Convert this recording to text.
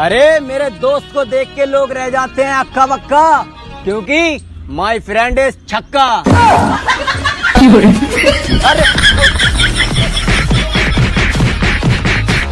अरे मेरे दोस्त को देख के लोग रह जाते हैं अक्का बक्का क्योंकि माई फ्रेंड इज़ छक्का। अरे